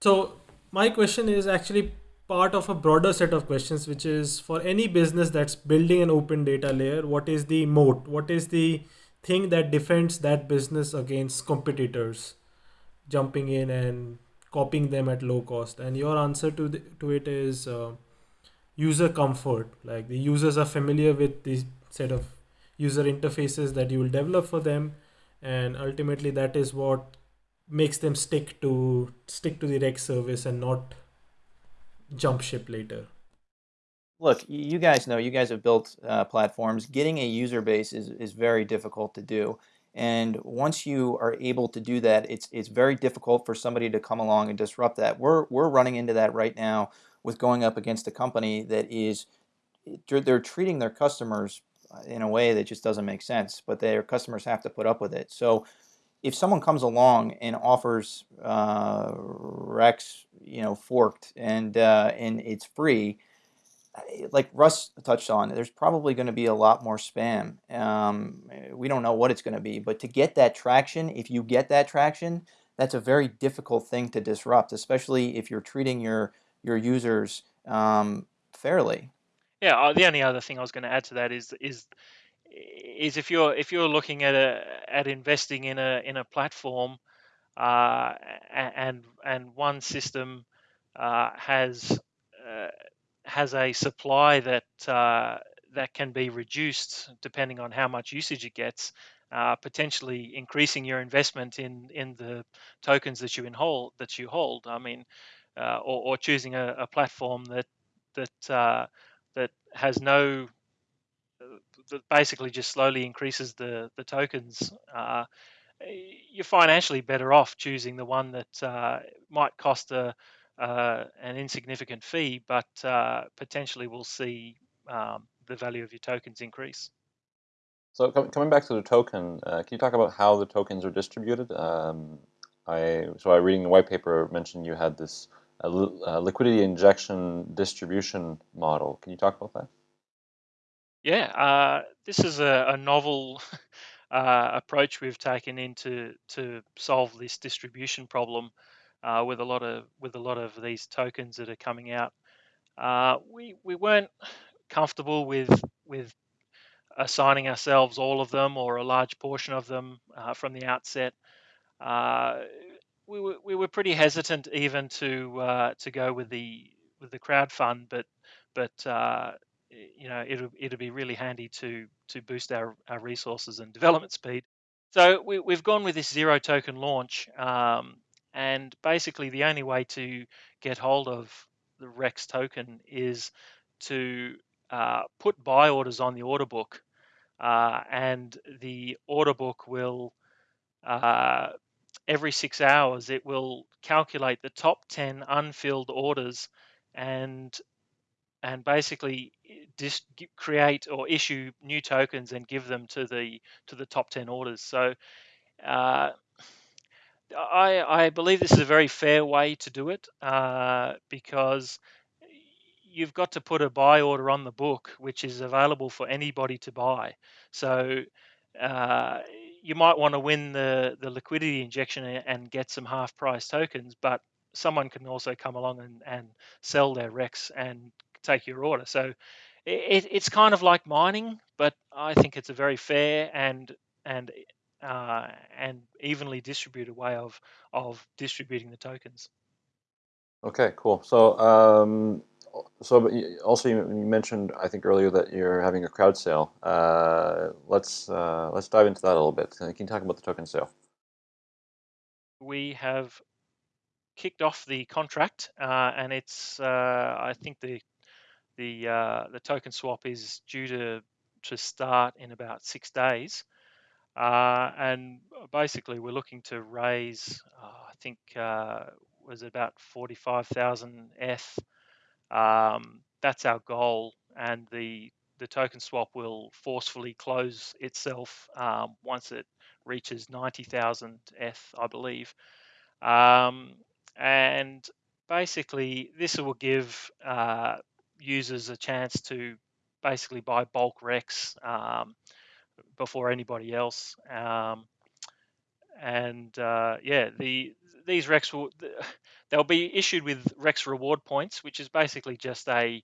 So my question is actually part of a broader set of questions, which is for any business that's building an open data layer, what is the moat? What is the thing that defends that business against competitors jumping in and copying them at low cost and your answer to the, to it is uh, user comfort like the users are familiar with the set of user interfaces that you will develop for them and ultimately that is what makes them stick to stick to the rex service and not jump ship later look you guys know you guys have built uh, platforms getting a user base is, is very difficult to do and once you are able to do that, it's it's very difficult for somebody to come along and disrupt that. We're we're running into that right now with going up against a company that is they're treating their customers uh, in a way that just doesn't make sense, but their customers have to put up with it. So if someone comes along and offers uh, Rex, you know, forked and uh, and it's free, like Russ touched on, there's probably going to be a lot more spam. Um, we don't know what it's going to be, but to get that traction, if you get that traction, that's a very difficult thing to disrupt, especially if you're treating your your users um, fairly. Yeah, uh, the only other thing I was going to add to that is is is if you're if you're looking at a at investing in a in a platform, uh, and and one system uh, has uh, has a supply that uh, that can be reduced depending on how much usage it gets, uh, potentially increasing your investment in in the tokens that you in hold that you hold. I mean, uh, or, or, choosing a, a, platform that that that has no that basically just slowly increases the the tokens. Uh, you're financially better off choosing the one that might cost a uh, an insignificant fee, but uh, potentially will see um, the value of your tokens increase. So com coming back to the token, uh, can you talk about how the tokens are distributed? Um, I so I reading the white paper mentioned you had this uh, uh, liquidity injection distribution model. Can you talk about that? Yeah, uh, this is a, a novel <laughs> uh, approach we've taken into to solve this distribution problem uh, with a lot of with a lot of these tokens that are coming out. Uh, we we weren't comfortable with with assigning ourselves all of them or a large portion of them uh, from the outset. Uh, we were we were pretty hesitant even to uh, to go with the with the crowd fund, but but uh, you know it'll it'll be really handy to to boost our, our resources and development speed. So we, we've gone with this zero token launch, um, and basically the only way to get hold of the Rex token is to uh, put buy orders on the order book, uh, and the order book will uh, every six hours it will calculate the top 10 unfilled orders and and basically just create or issue new tokens and give them to the to the top 10 orders so uh, I, I believe this is a very fair way to do it uh, because you've got to put a buy order on the book, which is available for anybody to buy. So uh, you might want to win the, the liquidity injection and get some half price tokens, but someone can also come along and, and sell their Rex and take your order. So it, it's kind of like mining, but I think it's a very fair and and uh, and evenly distributed way of of distributing the tokens. Okay, cool. So um, so also you mentioned I think earlier that you're having a crowd sale. Uh, let's uh, let's dive into that a little bit. Can you talk about the token sale? We have kicked off the contract, uh, and it's uh, I think the the uh, the token swap is due to to start in about six days. Uh, and basically, we're looking to raise, I think, was it about 45,000 ETH um, that's our goal, and the the token swap will forcefully close itself um, once it reaches 90,000 ETH, I believe. Um, and basically, this will give uh, users a chance to basically buy bulk Rex um, before anybody else. Um, and uh, yeah, the these Rex will <laughs> they'll be issued with Rex reward points, which is basically just a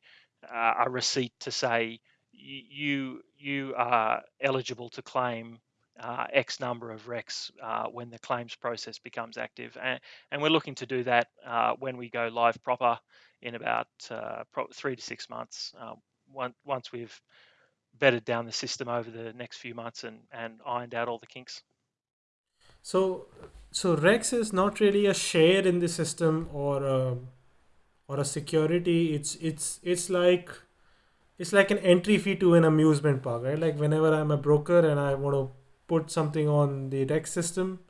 uh, a receipt to say you you are eligible to claim uh, X number of Rex uh, when the claims process becomes active, and, and we're looking to do that uh, when we go live proper in about uh, three to six months. Once, once we've bedded down the system over the next few months and, and ironed out all the kinks. So, so Rex is not really a share in the system or a, or a security. It's it's it's like it's like an entry fee to an amusement park, right? Like whenever I'm a broker and I want to put something on the Rex system,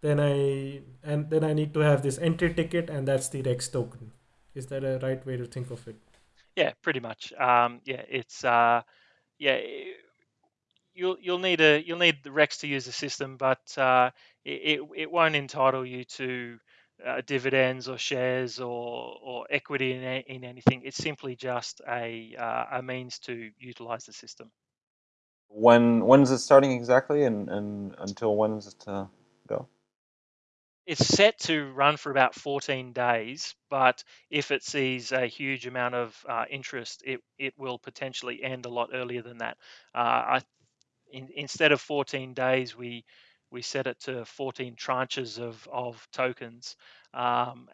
then I and then I need to have this entry ticket, and that's the Rex token. Is that a right way to think of it? Yeah, pretty much. Um, yeah, it's uh, yeah you'll you'll need a you'll need the Rex to use the system, but uh, it, it won't entitle you to uh, dividends or shares or or equity in, in anything. It's simply just a uh, a means to utilize the system. When when is it starting exactly, and and until when is it to go? It's set to run for about 14 days, but if it sees a huge amount of uh, interest, it it will potentially end a lot earlier than that. Uh, I in, instead of 14 days, we we set it to 14 tranches of, of tokens um,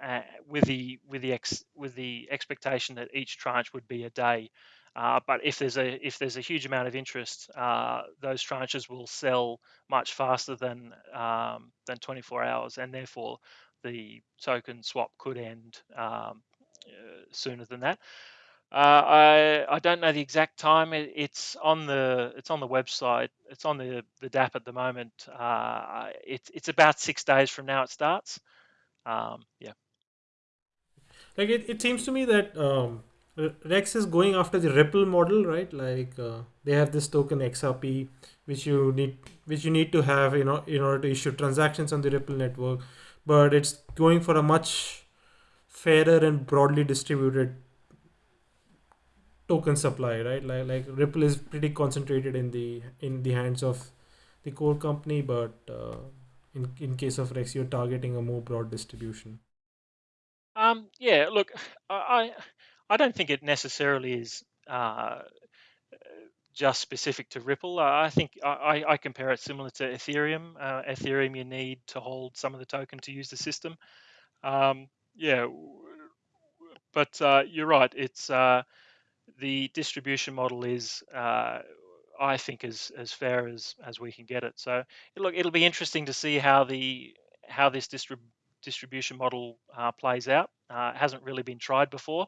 with the with the ex, with the expectation that each tranche would be a day. Uh, but if there's a if there's a huge amount of interest, uh, those tranches will sell much faster than um, than 24 hours, and therefore the token swap could end um, uh, sooner than that. Uh, I I don't know the exact time. It, it's on the it's on the website. It's on the the DApp at the moment. Uh, it's it's about six days from now. It starts. Um, yeah. Like it, it seems to me that um, Rex is going after the Ripple model, right? Like uh, they have this token XRP, which you need, which you need to have, you know, in order to issue transactions on the Ripple network. But it's going for a much fairer and broadly distributed token supply, right? Like like Ripple is pretty concentrated in the in the hands of the core company, but uh, in in case of Rex, you're targeting a more broad distribution. Um, yeah, look, I I I don't think it necessarily is uh, just specific to Ripple. I think I, I compare it similar to Ethereum. Uh, Ethereum, you need to hold some of the token to use the system. Um, yeah, but uh, you're right. It's uh, the distribution model is, uh, I think, as as fair as as we can get it. So look, it'll be interesting to see how the how this distrib- distribution model uh, plays out. It hasn't really been tried before,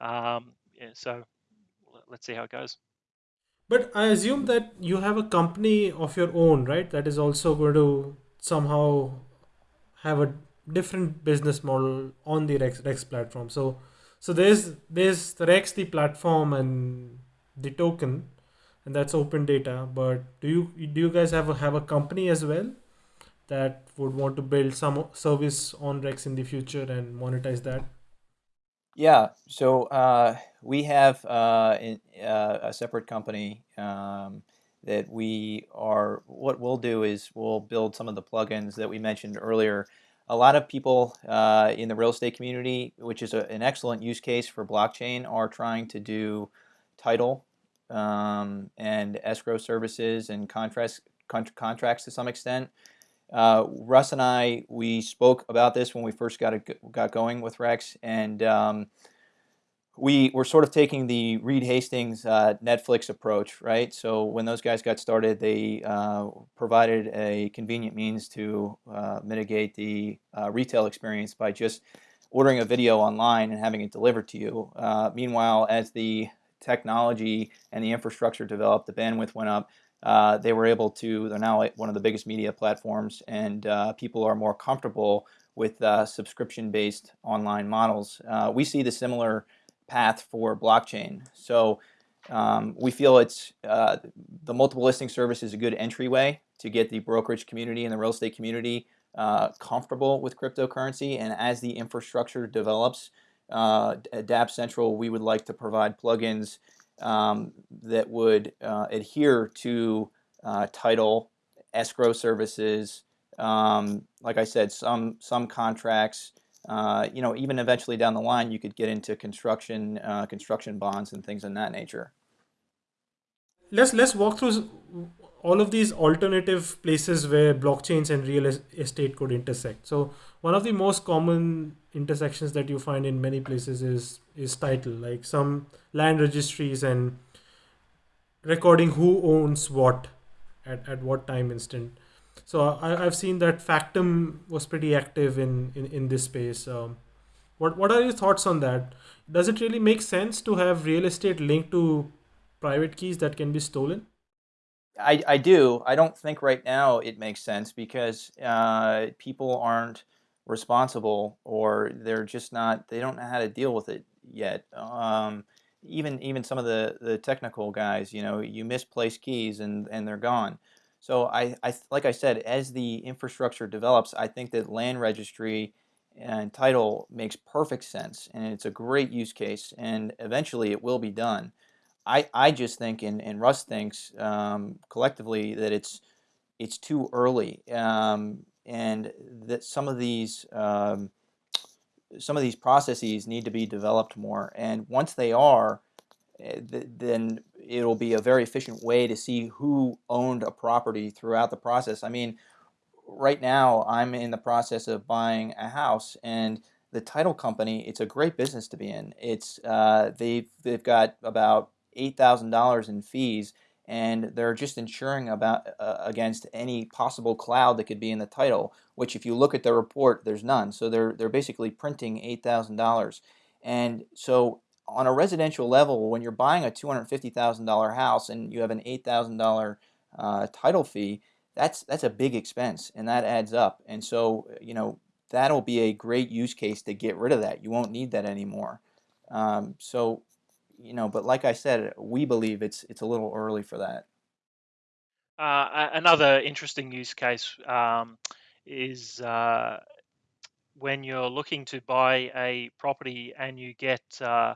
um, yeah, so let's see how it goes. But I assume that you have a company of your own, right? That is also going to somehow have a different business model on the Rex, Rex platform. So, so there's there's the Rex, the platform, and the token, and that's open data. But do you do you guys have a, have a company as well that would want to build some service on Rex in the future and monetize that? Yeah, so uh, we have uh, in, uh, a separate company um, that we are. What we'll do is we'll build some of the plugins that we mentioned earlier. A lot of people uh, in the real estate community, which is a, an excellent use case for blockchain, are trying to do title um, and escrow services and contracts, con- contracts to some extent. Uh, Russ and I, we spoke about this when we first got got going with Rex, and um, we were sort of taking the Reed Hastings uh, Netflix approach, right? So when those guys got started, they uh, provided a convenient means to uh, mitigate the uh, retail experience by just ordering a video online and having it delivered to you. Uh, meanwhile, as the technology and the infrastructure developed, the bandwidth went up uh, they were able to, they're now one of the biggest media platforms, and uh, people are more comfortable with uh, subscription based online models. Uh, we see the similar path for blockchain. So um, we feel it's uh, the multiple listing service is a good entryway to get the brokerage community and the real estate community comfortable with cryptocurrency. And as the infrastructure develops, at Dapp Central, we would like to provide plugins um, that would uh, adhere to uh, title, escrow services, um, like I said, some some contracts. Uh, you know, even eventually down the line, you could get into construction, uh, construction bonds, and things in that nature. Let's let's walk through all of these alternative places where blockchains and real estate could intersect. So one of the most common intersections that you find in many places is is title, like some land registries and recording who owns what at, at what time instant. So I, I've seen that Factom was pretty active in, in, in this space. Um, what what are your thoughts on that? Does it really make sense to have real estate linked to private keys that can be stolen? I, I do. I don't think right now it makes sense because uh, people aren't responsible or they're just not, they don't know how to deal with it yet. Um, even even some of the, the technical guys, you know, you misplace keys and, and they're gone. So I, I like I said, as the infrastructure develops, I think that land registry and title makes perfect sense and it's a great use case and eventually it will be done. I, I just think, and, and Russ thinks um, collectively, that it's it's too early, um, and that some of these um, some of these processes need to be developed more. And once they are, eh, then it'll be a very efficient way to see who owned a property throughout the process. I mean, right now I'm in the process of buying a house, and the title company, it's a great business to be in. It's uh, they've they've got about $8,000 in fees and they're just insuring about uh, against any possible cloud that could be in the title which if you look at the report there's none. So they're they're basically printing $8,000 and so on a residential level when you're buying a $250,000 house and you have an $8,000 uh, title fee that's that's a big expense and that adds up. And so you know that'll be a great use case to get rid of that. You won't need that anymore. Um, so you know, but like I said, we believe it's it's a little early for that. Uh, another interesting use case um, is uh, when you're looking to buy a property and you get uh,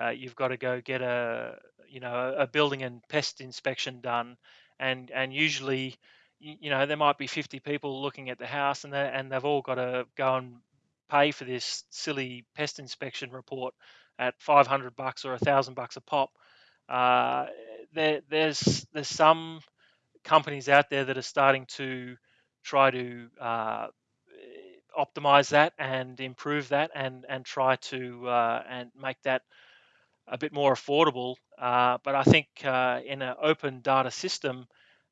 uh, you've got to go get a you know a building and pest inspection done, and and usually you know there might be 50 people looking at the house and they and they've all got to go and pay for this silly pest inspection report at 500 bucks or a thousand bucks a pop. Uh, there, there's there's some companies out there that are starting to try to uh, optimize that and improve that and and try to uh, and make that a bit more affordable. Uh, but I think uh, in an open data system,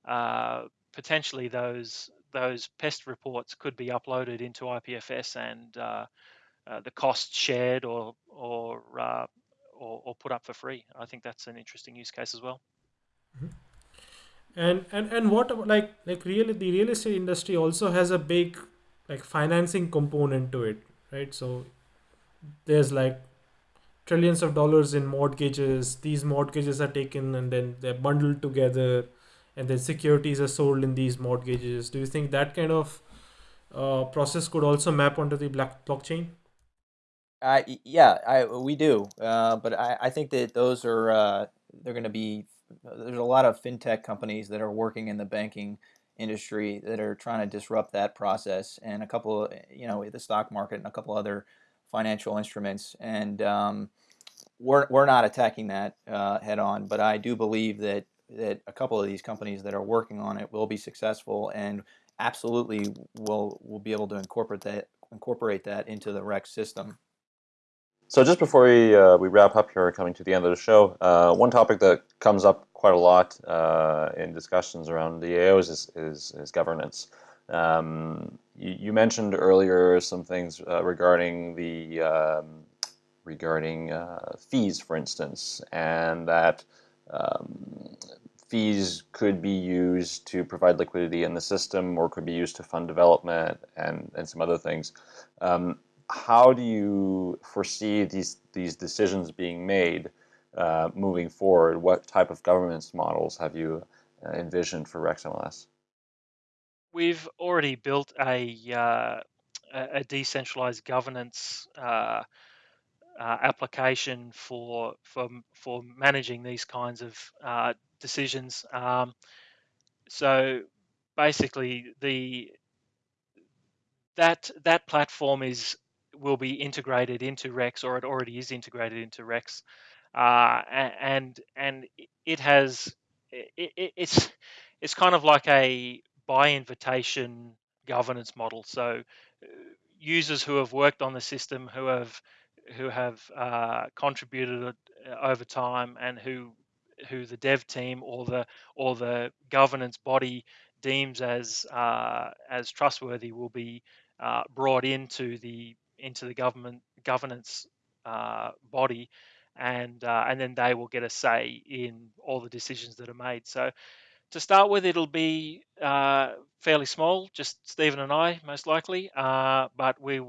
uh, potentially those those pest reports could be uploaded into IPFS and uh, uh, the cost shared or or, or, or put up for free. I think that's an interesting use case as well. Mm-hmm. And and and what like like really the real estate industry also has a big like financing component to it, right? So there's like trillions of dollars in mortgages. These mortgages are taken and then they're bundled together, and then securities are sold in these mortgages. Do you think that kind of uh, process could also map onto the black blockchain? Uh, yeah, I we do, uh, but I, I think that those are uh, they're going to be. There's a lot of fintech companies that are working in the banking industry that are trying to disrupt that process, and a couple, you know, the stock market and a couple other financial instruments, and um, we're we're not attacking that uh, head on. But I do believe that that a couple of these companies that are working on it will be successful and absolutely will will be able to incorporate that incorporate that into the Rex system. So just before we uh, we wrap up here, coming to the end of the show, uh, one topic that comes up quite a lot uh, in discussions around DAOs is is, is governance. Um, you, you, mentioned earlier some things uh, regarding the um, regarding uh, fees, for instance, and that um, fees could be used to provide liquidity in the system or could be used to fund development and, and some other things. Um, how do you foresee these, these decisions being made uh, moving forward? What type of governance models have you uh, envisioned for RexMLS? We've already built a, uh, a decentralized governance uh, uh, application for for for managing these kinds of uh, decisions. Um, so basically, the that that platform is will be integrated into Rex, or it already is integrated into Rex, uh, and and it has it, it, it's it's kind of like a by invitation governance model. So uh, users who have worked on the system, who have who have uh, contributed uh, over time and who who the dev team or the or the governance body deems as uh, as trustworthy will be uh, brought into the into the government governance uh, body and uh, and then they will get a say in all the decisions that are made. So to start with it'll be fairly small just Stephen and I most likely but we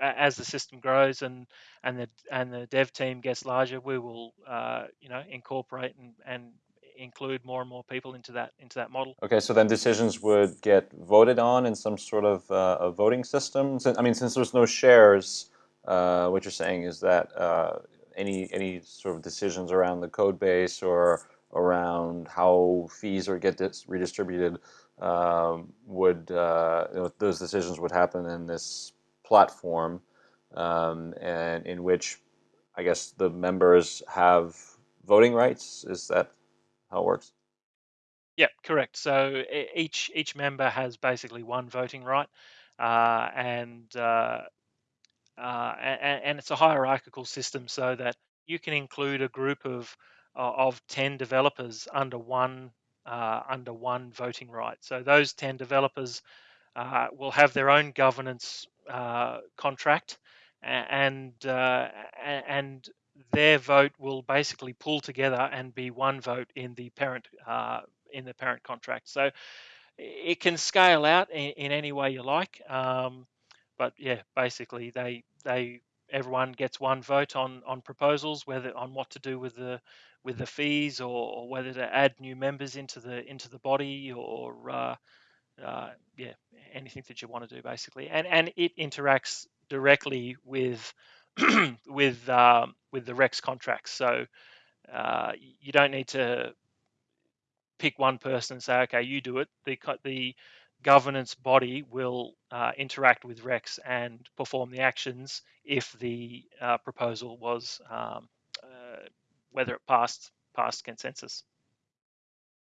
as the system grows and and the and the dev team gets larger, we will uh, you know incorporate and, and include more and more people into that into that model. Okay, so then decisions would get voted on in some sort of uh, a voting system. I mean, since there's no shares, uh, what you're saying is that uh, any any sort of decisions around the code base or around how fees are get redistributed um, would uh, you know, those decisions would happen in this platform um, and in which I guess the members have voting rights. Is that how it works? Yeah, correct. So each each member has basically one voting right, uh, and, uh, uh, and and it's a hierarchical system so that you can include a group of of ten developers under one uh, under one voting right. So those ten developers uh, will have their own governance uh, contract, and and their vote will basically pull together and be one vote in the parent uh, in the parent contract. So it can scale out in, in any way you like, um, but yeah, basically they they everyone gets one vote on on proposals, whether on what to do with the with the fees or, or whether to add new members into the into the body or uh, uh, yeah anything that you want to do basically, and and it interacts directly with <clears throat> with um, with the Rex contracts. So uh, you don't need to pick one person and say, okay, you do it. The the governance body will uh, interact with Rex and perform the actions if the uh, proposal was um, uh, whether it passed passed consensus.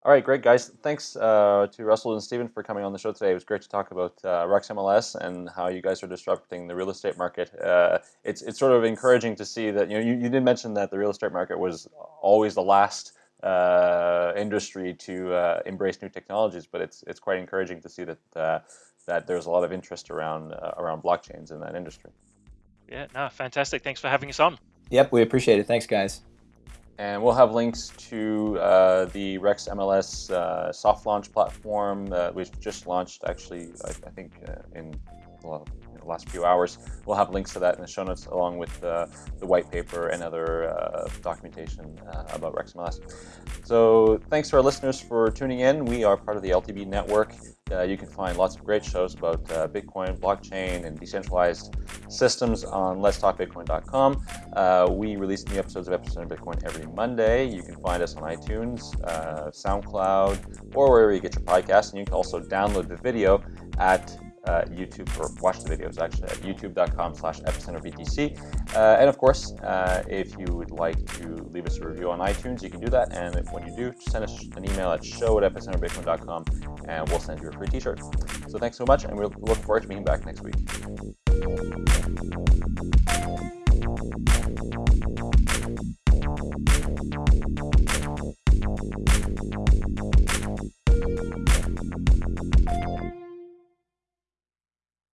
All right, great guys. Thanks uh, to Russell and Stephen for coming on the show today. It was great to talk about uh, Rex MLS and how you guys are disrupting the real estate market. Uh, it's it's sort of encouraging to see that you know you, you did mention that the real estate market was always the last uh, industry to uh, embrace new technologies, but it's it's quite encouraging to see that uh, that there's a lot of interest around around blockchains in that industry. Yeah, no, fantastic. Thanks for having us on. Yep, we appreciate it. Thanks, guys. And we'll have links to uh, the Rex MLS uh, soft launch platform that we've just launched, actually, I, I think uh, in well, the last few hours. We'll have links to that in the show notes, along with the white paper and other uh, documentation uh, about Rex MLS. So thanks to our listeners for tuning in. We are part of the LTB network. Uh, you can find lots of great shows about uh, Bitcoin, blockchain, and decentralized systems on letstalkbitcoin.com. Uh, we release new episodes of Epicenter Bitcoin every Monday. You can find us on iTunes, uh, SoundCloud, or wherever you get your podcasts. And you can also download the video at uh, YouTube or watch the videos actually at youtube.com slash epicenterbtc. Uh, and of course, uh, if you would like to leave us a review on iTunes, you can do that. And when you do, send us an email at show at epicenterbitcoin.com and we'll send you a free t-shirt. So thanks so much and we look forward to being back next week.